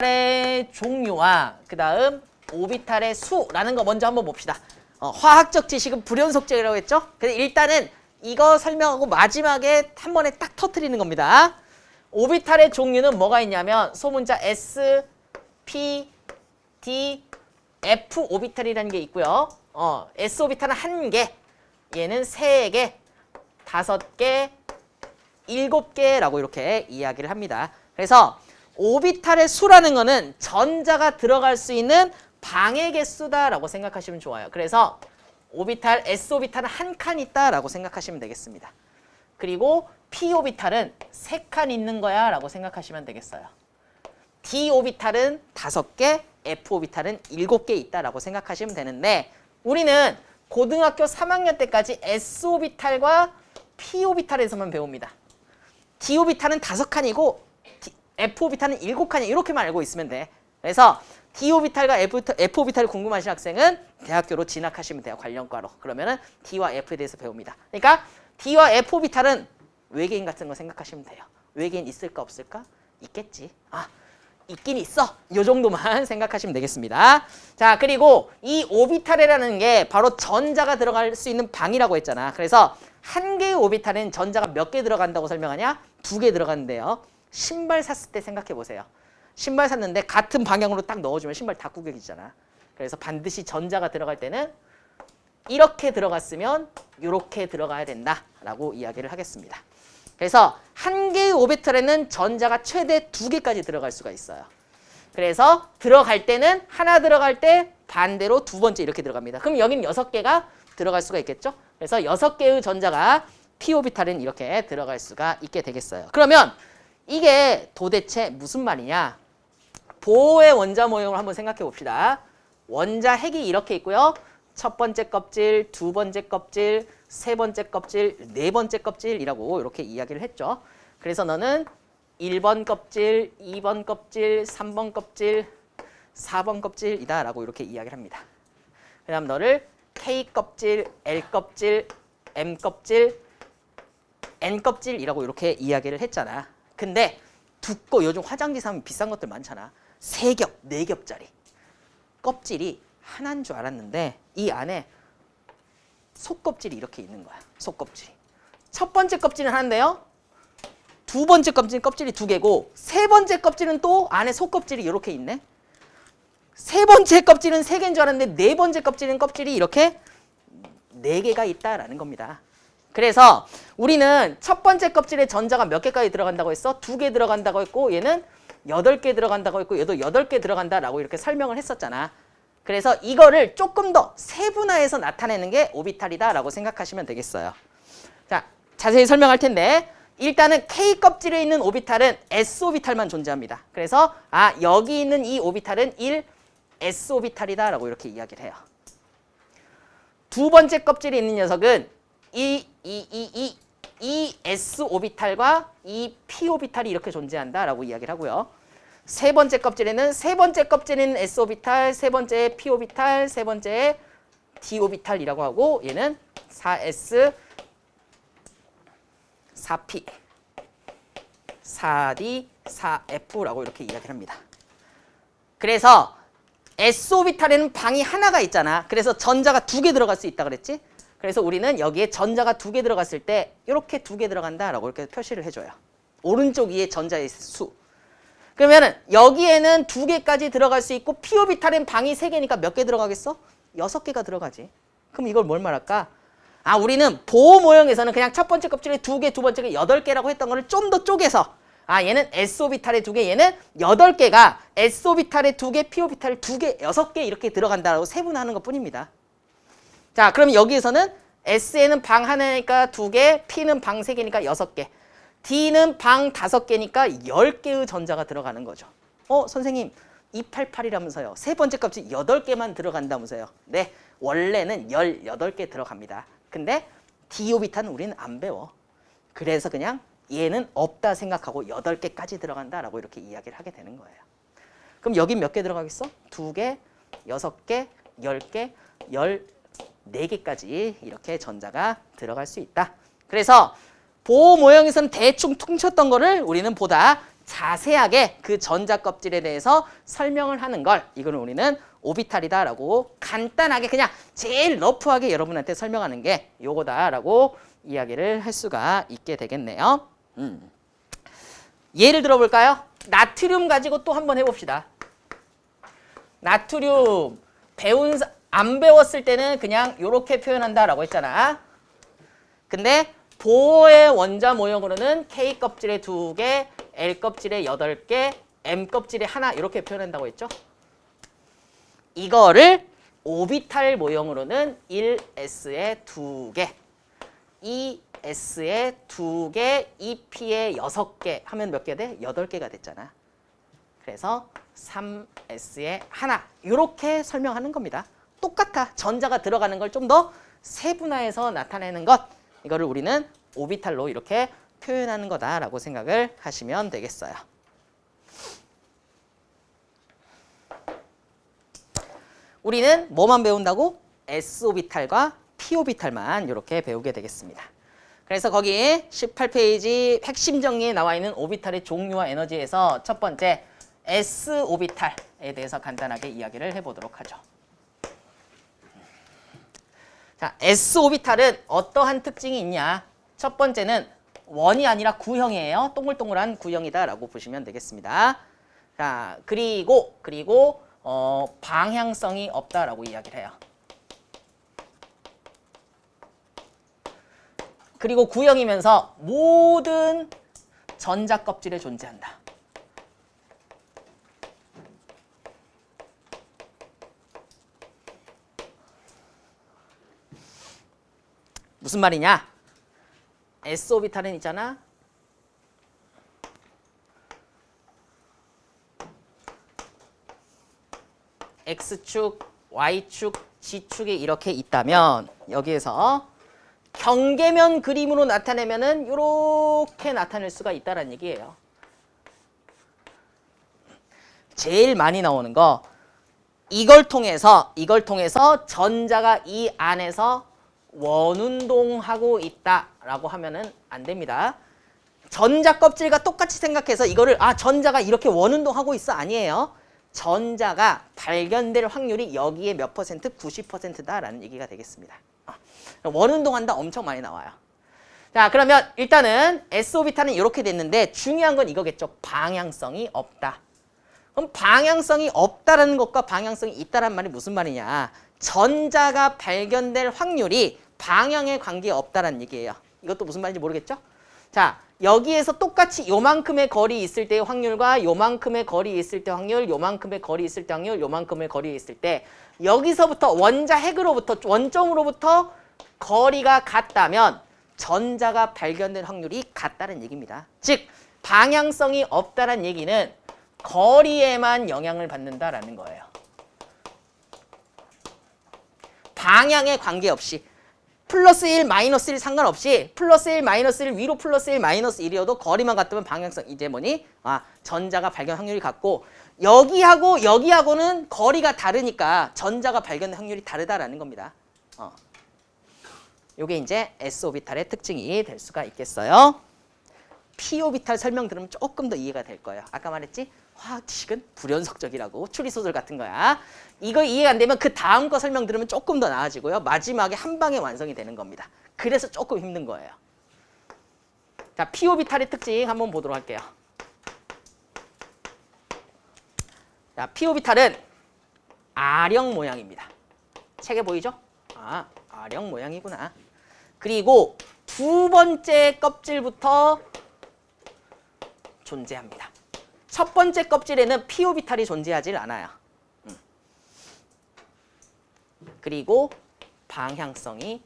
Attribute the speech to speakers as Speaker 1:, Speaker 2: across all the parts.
Speaker 1: 오비탈의 종류와 그 다음 오비탈의 수라는 거 먼저 한번 봅시다. 어, 화학적 지식은 불연속적이라고 했죠? 근데 일단은 이거 설명하고 마지막에 한 번에 딱 터트리는 겁니다. 오비탈의 종류는 뭐가 있냐면 소문자 S, P, D, F 오비탈이라는 게 있고요. 어, S 오비탈은 한 개, 얘는 세 개, 다섯 개, 일곱 개라고 이렇게 이야기를 합니다. 그래서 오비탈의 수라는 거는 전자가 들어갈 수 있는 방의 개수다라고 생각하시면 좋아요. 그래서 오비탈, S오비탈은 한 칸 있다라고 생각하시면 되겠습니다. 그리고 P오비탈은 세 칸 있는 거야 라고 생각하시면 되겠어요. D오비탈은 다섯 개, F오비탈은 일곱 개 있다라고 생각하시면 되는데 우리는 고등학교 3학년 때까지 S오비탈과 P오비탈에서만 배웁니다. D오비탈은 다섯 칸이고 F오비탈은 7칸이야 이렇게만 알고 있으면 돼 그래서 D오비탈과 F오비탈이 궁금하신 학생은 대학교로 진학하시면 돼요 관련과로 그러면 은 D와 F에 대해서 배웁니다 그러니까 D와 F오비탈은 외계인 같은 거 생각하시면 돼요 외계인 있을까 없을까? 있겠지 아 있긴 있어 요 정도만 생각하시면 되겠습니다 자 그리고 이 오비탈이라는 게 바로 전자가 들어갈 수 있는 방이라고 했잖아 그래서 한 개의 오비탈엔 전자가 몇 개 들어간다고 설명하냐? 두 개 들어간대요 신발 샀을 때 생각해 보세요. 신발 샀는데 같은 방향으로 딱 넣어주면 신발 다 구격이잖아. 그래서 반드시 전자가 들어갈 때는 이렇게 들어갔으면 이렇게 들어가야 된다라고 이야기를 하겠습니다. 그래서 한 개의 오베터에는 전자가 최대 두 개까지 들어갈 수가 있어요. 그래서 들어갈 때는 하나 들어갈 때 반대로 두 번째 이렇게 들어갑니다. 그럼 여긴 여섯 개가 들어갈 수가 있겠죠? 그래서 여섯 개의 전자가 p 오비탈은 이렇게 들어갈 수가 있게 되겠어요. 그러면 이게 도대체 무슨 말이냐? 보호의 원자 모형을 한번 생각해 봅시다. 원자 핵이 이렇게 있고요. 첫 번째 껍질, 두 번째 껍질, 세 번째 껍질, 네 번째 껍질이라고 이렇게 이야기를 했죠. 그래서 너는 1번 껍질, 2번 껍질, 3번 껍질, 4번 껍질이다 라고 이렇게 이야기를 합니다. 그 다음 너를 K껍질, L껍질, M껍질, N껍질이라고 이렇게 이야기를 했잖아. 근데 두꺼 요즘 화장지 사면 비싼 것들 많잖아. 세 겹, 네 겹짜리. 껍질이 하나인 줄 알았는데 이 안에 속껍질이 이렇게 있는 거야. 속껍질이. 첫 번째 껍질은 하나인데요. 두 번째 껍질 은 껍질이 두 개고 세 번째 껍질은 또 안에 속껍질이 이렇게 있네. 세 번째 껍질은 세 개인 줄 알았는데 네 번째 껍질은 껍질이 이렇게 네 개가 있다라는 겁니다. 그래서 우리는 첫 번째 껍질에 전자가 몇 개까지 들어간다고 했어? 두 개 들어간다고 했고 얘는 여덟 개 들어간다고 했고 얘도 여덟 개 들어간다라고 이렇게 설명을 했었잖아. 그래서 이거를 조금 더 세분화해서 나타내는 게 오비탈이다라고 생각하시면 되겠어요. 자, 자세히 설명할 텐데 일단은 K껍질에 있는 오비탈은 S오비탈만 존재합니다. 그래서 아 여기 있는 이 오비탈은 1 S오비탈이다라고 이렇게 이야기를 해요. 두 번째 껍질에 있는 녀석은 이, 이, 이, 이, 이 S 오비탈과 이 P 오비탈이 이렇게 존재한다라고 이야기를 하고요. 세 번째 껍질에는 세 번째 껍질인 S 오비탈, 세 번째 P 오비탈, 세 번째 D 오비탈이라고 하고 얘는 4S, 4P, 4D, 4F라고 이렇게 이야기를 합니다. 그래서 S 오비탈에는 방이 하나가 있잖아. 그래서 전자가 두 개 들어갈 수 있다 그랬지? 그래서 우리는 여기에 전자가 두 개 들어갔을 때 이렇게 두 개 들어간다라고 이렇게 표시를 해줘요. 오른쪽 위에 전자의 수. 그러면은 여기에는 두 개까지 들어갈 수 있고 피 오비탈엔 방이 세 개니까 몇 개 들어가겠어? 여섯 개가 들어가지. 그럼 이걸 뭘 말할까? 아 우리는 보호 모형에서는 그냥 첫 번째 껍질에 두 개, 두 번째가 여덟 개라고 했던 거를 좀 더 쪼개서 아 얘는 s 오비탈에 두 개, 얘는 여덟 개가 s 오비탈에 두 개, p 오비탈에 두 개, 여섯 개 이렇게 들어간다라고 세분화하는 것뿐입니다. 자, 그럼 여기에서는 S에는 방 하나니까 두개 P는 방 세개니까 여섯 개 D는 방 다섯 개니까열개의 전자가 들어가는 거죠. 어, 선생님 288이라면서요. 세 번째 값이 여덟 개만 들어간다면서요. 네, 원래는 열여덟 개 들어갑니다. 근데 D오비탄은 우리는 안 배워. 그래서 그냥 얘는 없다 생각하고 여덟 개까지 들어간다라고 이렇게 이야기를 하게 되는 거예요. 그럼 여기 몇 개 들어가겠어? 두개 여섯 개 열개 열 4개까지 이렇게 전자가 들어갈 수 있다. 그래서 보호 모형에서는 대충 퉁쳤던 거를 우리는 보다 자세하게 그 전자 껍질에 대해서 설명을 하는 걸 이거는 우리는 오비탈이다라고 간단하게 그냥 제일 러프하게 여러분한테 설명하는 게 요거다라고 이야기를 할 수가 있게 되겠네요. 음. 예를 들어볼까요? 나트륨 가지고 또 한번 해봅시다. 나트륨 배운 사, 안 배웠을 때는 그냥 이렇게 표현한다라고 했잖아. 근데 보어의 원자 모형으로는 K 껍질의 두개 L 껍질의 여덟 개 M 껍질의 하나 이렇게 표현한다고 했죠. 이거를 오비탈 모형으로는 1 s 의 두개 2 s 의 두개 2 p 의 여섯 개 하면 몇 개 돼? 여덟 개가 됐잖아. 그래서 3 s 의 하나 이렇게 설명하는 겁니다. 똑같아. 전자가 들어가는 걸 좀 더 세분화해서 나타내는 것. 이거를 우리는 오비탈로 이렇게 표현하는 거다라고 생각을 하시면 되겠어요. 우리는 뭐만 배운다고? S오비탈과 P오비탈만 이렇게 배우게 되겠습니다. 그래서 거기 18페이지 핵심 정리에 나와 있는 오비탈의 종류와 에너지에서 첫 번째 S오비탈에 대해서 간단하게 이야기를 해보도록 하죠. 자, S오비탈은 어떠한 특징이 있냐? 첫 번째는 원이 아니라 구형이에요. 동글동글한 구형이다라고 보시면 되겠습니다. 자, 그리고 그리고 어, 방향성이 없다라고 이야기를 해요. 그리고 구형이면서 모든 전자 껍질에 존재한다. 무슨 말이냐? S오비탈은 있잖아. X축, Y축, G축이 이렇게 있다면 여기에서 경계면 그림으로 나타내면은 이렇게 나타낼 수가 있다는 라 얘기예요. 제일 많이 나오는 거 이걸 통해서 이걸 통해서 전자가 이 안에서 원운동하고 있다라고 하면은 안 됩니다. 전자 껍질과 똑같이 생각해서 이거를 아 전자가 이렇게 원운동하고 있어 아니에요. 전자가 발견될 확률이 여기에 몇 퍼센트? 90%다라는 얘기가 되겠습니다. 어, 원운동한다 엄청 많이 나와요. 자 그러면 일단은 s 오비탄은 이렇게 됐는데 중요한 건 이거겠죠. 방향성이 없다. 그럼 방향성이 없다라는 것과 방향성이 있다란 말이 무슨 말이냐. 전자가 발견될 확률이 방향에 관계없다는 얘기예요. 이것도 무슨 말인지 모르겠죠? 자, 여기에서 똑같이 요만큼의 거리 있을 때의 확률과 요만큼의 거리 있을 때 확률, 요만큼의 거리 있을 때 확률, 요만큼의 거리 있을 때 여기서부터 원자 핵으로부터 원점으로부터 거리가 같다면 전자가 발견될 확률이 같다는 얘기입니다. 즉 방향성이 없다는 얘기는 거리에만 영향을 받는다라는 거예요. 방향에 관계없이 플러스 1, 마이너스 1 상관없이 플러스 1, 마이너스 1 위로 플러스 1, 마이너스 1이어도 거리만 같으면 방향성 이제 뭐니? 아, 전자가 발견 확률이 같고 여기하고 여기하고는 거리가 다르니까 전자가 발견 확률이 다르다라는 겁니다. 어. 요게 이제 S 오비탈의 특징이 될 수가 있겠어요. P 오비탈 설명 들으면 조금 더 이해가 될 거예요. 아까 말했지? 화학식은 불연속적이라고 추리소설 같은 거야. 이거 이해가 안 되면 그 다음 거 설명 들으면 조금 더 나아지고요. 마지막에 한 방에 완성이 되는 겁니다. 그래서 조금 힘든 거예요. 자, p오비탈의 특징 한번 보도록 할게요. 자, p오비탈은 아령 모양입니다. 책에 보이죠? 아, 아령 모양이구나. 그리고 두 번째 껍질부터 존재합니다. 첫 번째 껍질에는 p 오비탈이 존재하지 않아요. 음. 그리고 방향성이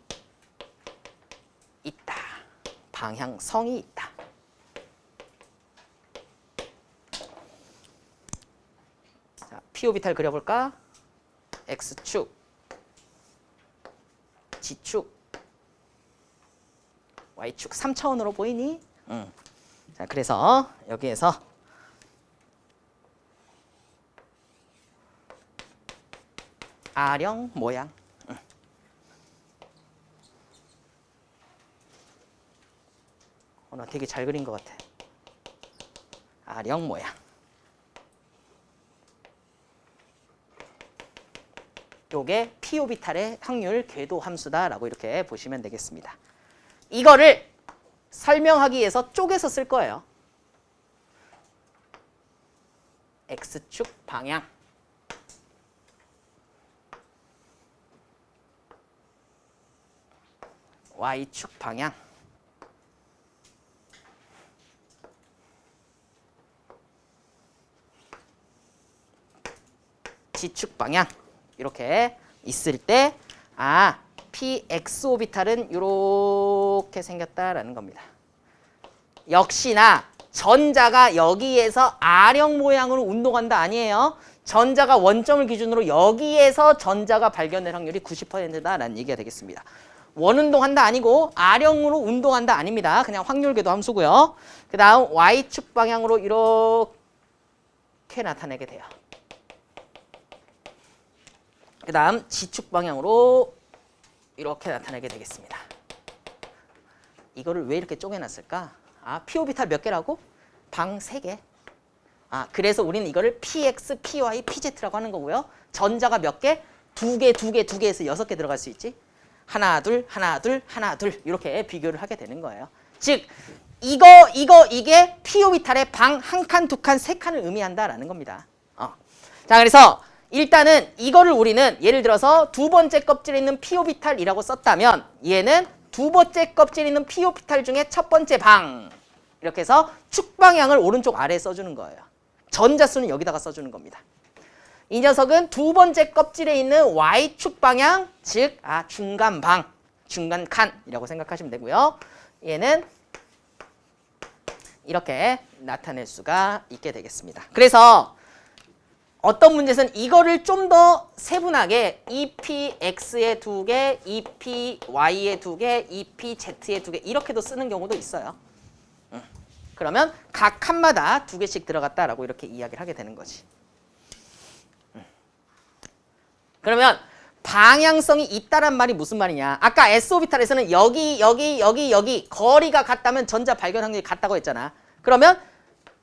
Speaker 1: 있다. 방향성이 있다. 자, p 오비탈 그려볼까? x축, g축, y축 3차원으로 보이니? 음. 자, 그래서 여기에서 아령 모양 어, 나 되게 잘 그린 것 같아 아령 모양 요게 P오비탈의 확률 궤도 함수다라고 이렇게 보시면 되겠습니다 이거를 설명하기 위해서 쪼개서 쓸 거예요 X축 방향 Y축 방향 G축 방향 이렇게 있을 때 아, px 오비탈은 이렇게 생겼다라는 겁니다. 역시나 전자가 여기에서 아령 모양으로 운동한다 아니에요. 전자가 원점을 기준으로 여기에서 전자가 발견될 확률이 90%다라는 얘기가 되겠습니다. 원운동한다 아니고 아령으로 운동한다 아닙니다. 그냥 확률계도 함수고요. 그 다음 Y축 방향으로 이렇게 나타내게 돼요. 그 다음 지축 방향으로 이렇게 나타내게 되겠습니다. 이거를 왜 이렇게 쪼개놨을까? 아, P오비탈 몇 개라고? 방 3개. 아, 그래서 우리는 이거를 PX, PY, PZ라고 하는 거고요. 전자가 몇 개? 두 개, 두 개, 두 개에서 여섯 개 들어갈 수 있지. 하나 둘 하나 둘 하나 둘 이렇게 비교를 하게 되는 거예요. 즉 이거 이거 이게 피오비탈의 방 한 칸, 두 칸, 세 칸을 의미한다라는 겁니다. 어. 자 그래서 일단은 이거를 우리는 예를 들어서 두 번째 껍질에 있는 피오비탈이라고 썼다면 얘는 두 번째 껍질에 있는 피오비탈 중에 첫 번째 방 이렇게 해서 축방향을 오른쪽 아래에 써주는 거예요. 전자수는 여기다가 써주는 겁니다. 이 녀석은 두 번째 껍질에 있는 Y축 방향 즉 아, 중간 방, 중간 칸이라고 생각하시면 되고요. 얘는 이렇게 나타낼 수가 있게 되겠습니다. 그래서 어떤 문제에서는 이거를 좀 더 세분하게 EPX의 두 개, EPY의 두 개, EPZ의 두 개 이렇게도 쓰는 경우도 있어요. 그러면 각 칸마다 두 개씩 들어갔다라고 이렇게 이야기를 하게 되는 거지. 그러면 방향성이 있다란 말이 무슨 말이냐 아까 S오비탈에서는 여기 여기 여기 여기 거리가 같다면 전자 발견 확률이 같다고 했잖아 그러면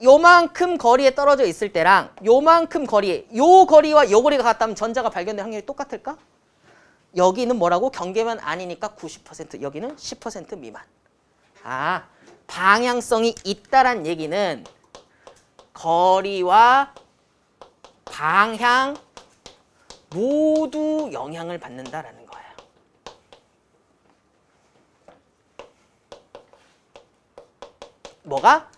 Speaker 1: 요만큼 거리에 떨어져 있을 때랑 요만큼 거리 에요 거리와 요 거리가 같다면 전자가 발견될 확률이 똑같을까? 여기는 뭐라고? 경계면 아니니까 90% 여기는 10% 미만 아 방향성이 있다란 얘기는 거리와 방향 모두 영향을 받는다라는 거예요. 뭐가?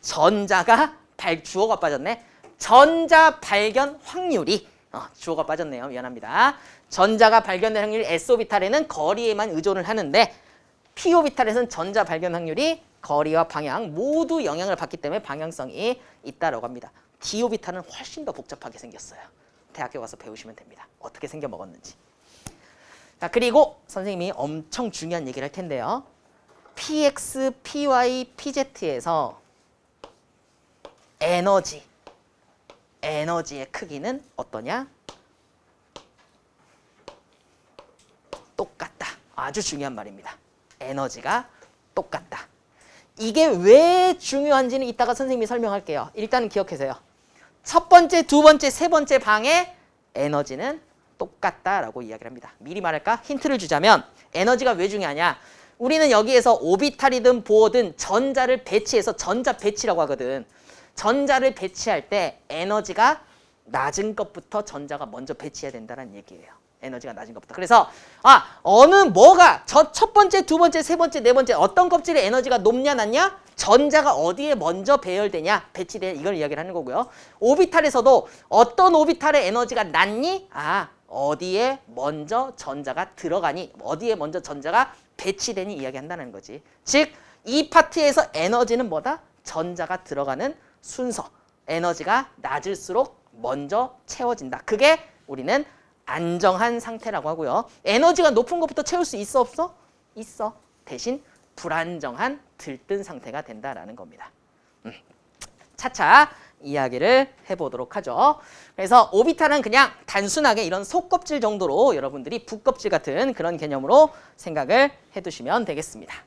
Speaker 1: 전자가 발, 주어가 빠졌네. 전자 발견 확률이 어, 주어가 빠졌네요. 미안합니다. 전자가 발견될 확률 S오비탈에는 거리에만 의존을 하는데 P오비탈에서는 전자 발견 확률이 거리와 방향 모두 영향을 받기 때문에 방향성이 있다라고 합니다. D오비탈은 훨씬 더 복잡하게 생겼어요. 대학교 가서 배우시면 됩니다. 어떻게 생겨 먹었는지. 자, 그리고 선생님이 엄청 중요한 얘기를 할 텐데요. px, py, pz에서 에너지, 에너지의 크기는 어떠냐? 똑같다. 아주 중요한 말입니다. 에너지가 똑같다. 이게 왜 중요한지는 이따가 선생님이 설명할게요. 일단은 기억하세요. 첫 번째, 두 번째, 세 번째 방의 에너지는 똑같다라고 이야기를 합니다. 미리 말할까? 힌트를 주자면 에너지가 왜 중요하냐? 우리는 여기에서 오비탈이든 보어든 전자를 배치해서 전자 배치라고 하거든. 전자를 배치할 때 에너지가 낮은 것부터 전자가 먼저 배치해야 된다는 얘기예요. 에너지가 낮은 것부터. 그래서 아 어느 뭐가 저 첫 번째, 두 번째, 세 번째, 네 번째 어떤 껍질의 에너지가 높냐 낮냐 전자가 어디에 먼저 배열되냐 배치되냐 이걸 이야기를 하는 거고요. 오비탈에서도 어떤 오비탈의 에너지가 낮니? 아 어디에 먼저 전자가 들어가니 어디에 먼저 전자가 배치되니 이야기한다는 거지. 즉 이 파트에서 에너지는 뭐다? 전자가 들어가는 순서 에너지가 낮을수록 먼저 채워진다. 그게 우리는 안정한 상태라고 하고요. 에너지가 높은 것부터 채울 수 있어 없어? 있어. 대신 불안정한 들뜬 상태가 된다라는 겁니다. 음. 차차 이야기를 해보도록 하죠. 그래서 오비탈은 그냥 단순하게 이런 속껍질 정도로 여러분들이 부껍질 같은 그런 개념으로 생각을 해두시면 되겠습니다.